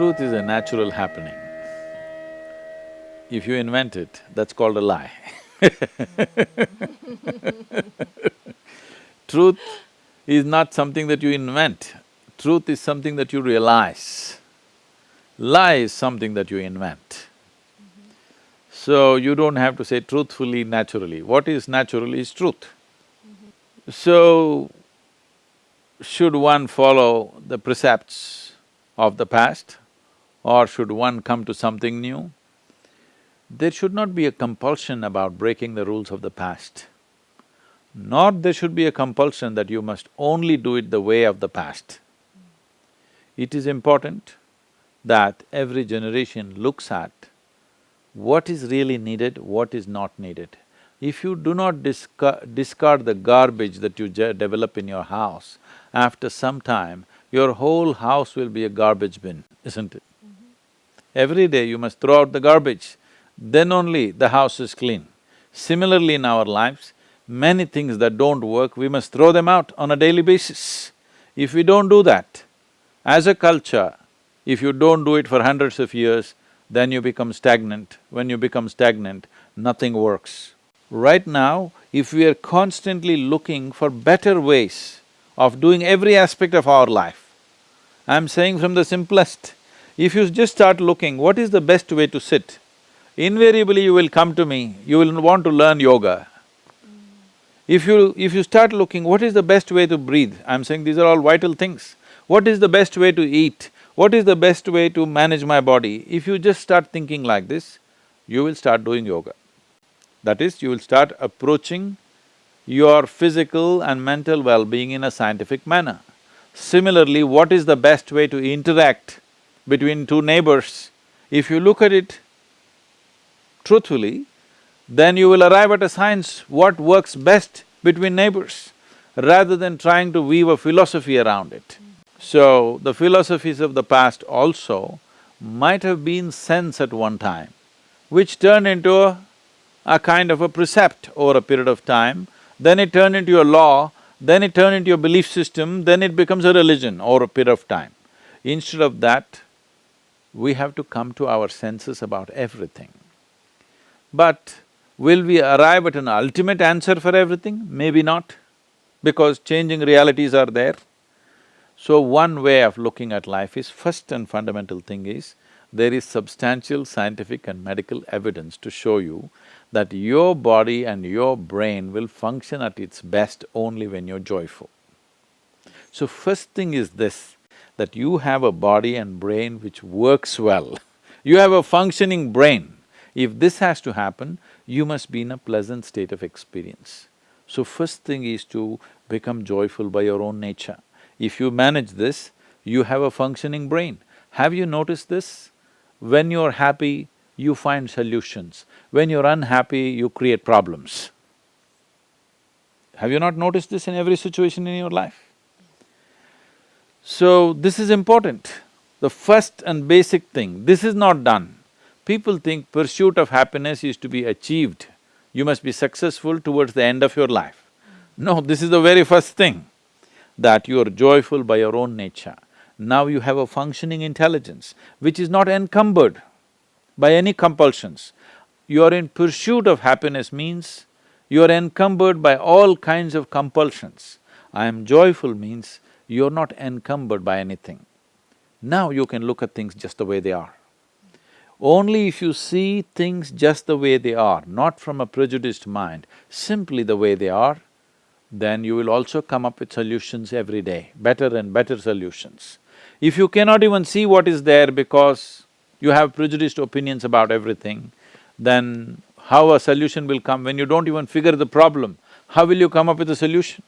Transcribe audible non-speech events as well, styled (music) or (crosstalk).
Truth is a natural happening. If you invent it, that's called a lie (laughs) Truth is not something that you invent, truth is something that you realize. Lie is something that you invent. So, you don't have to say truthfully, naturally. What is natural is truth. So, should one follow the precepts of the past or should one come to something new? There should not be a compulsion about breaking the rules of the past, nor there should be a compulsion that you must only do it the way of the past. It is important that every generation looks at what is really needed, what is not needed. If you do not discard, discard the garbage that you develop in your house, after some time, your whole house will be a garbage bin, isn't it? Every day you must throw out the garbage, then only the house is clean. Similarly in our lives, many things that don't work, we must throw them out on a daily basis. If we don't do that, as a culture, if you don't do it for hundreds of years, then you become stagnant. When you become stagnant, nothing works. Right now, if we are constantly looking for better ways of doing every aspect of our life, I'm saying from the simplest, if you just start looking, what is the best way to sit? Invariably you will come to me, you will want to learn yoga. Mm. If you… if you start looking, what is the best way to breathe? I'm saying these are all vital things. What is the best way to eat? What is the best way to manage my body? If you just start thinking like this, you will start doing yoga. That is, you will start approaching your physical and mental well-being in a scientific manner. Similarly, what is the best way to interact between two neighbors? If you look at it truthfully, then you will arrive at a science what works best between neighbors, rather than trying to weave a philosophy around it. So, the philosophies of the past also might have been sense at one time, which turned into a a kind of a precept over a period of time, then it turned into a law, then it turned into a belief system, then it becomes a religion over a period of time. Instead of that, we have to come to our senses about everything. But will we arrive at an ultimate answer for everything? Maybe not, because changing realities are there. So one way of looking at life is, first and fundamental thing is, there is substantial scientific and medical evidence to show you that your body and your brain will function at its best only when you're joyful. So first thing is this, that you have a body and brain which works well. (laughs) You have a functioning brain. If this has to happen, you must be in a pleasant state of experience. So first thing is to become joyful by your own nature. If you manage this, you have a functioning brain. Have you noticed this? When you're happy, you find solutions. When you're unhappy, you create problems. Have you not noticed this in every situation in your life? So, this is important. The first and basic thing, this is not done. People think pursuit of happiness is to be achieved. You must be successful towards the end of your life. No, this is the very first thing, that you are joyful by your own nature. Now you have a functioning intelligence, which is not encumbered by any compulsions. You are in pursuit of happiness means you are encumbered by all kinds of compulsions. I am joyful means you're not encumbered by anything. Now you can look at things just the way they are. Only if you see things just the way they are, not from a prejudiced mind, simply the way they are, then you will also come up with solutions every day, better and better solutions. If you cannot even see what is there because you have prejudiced opinions about everything, then how a solution will come when you don't even figure the problem? How will you come up with a solution?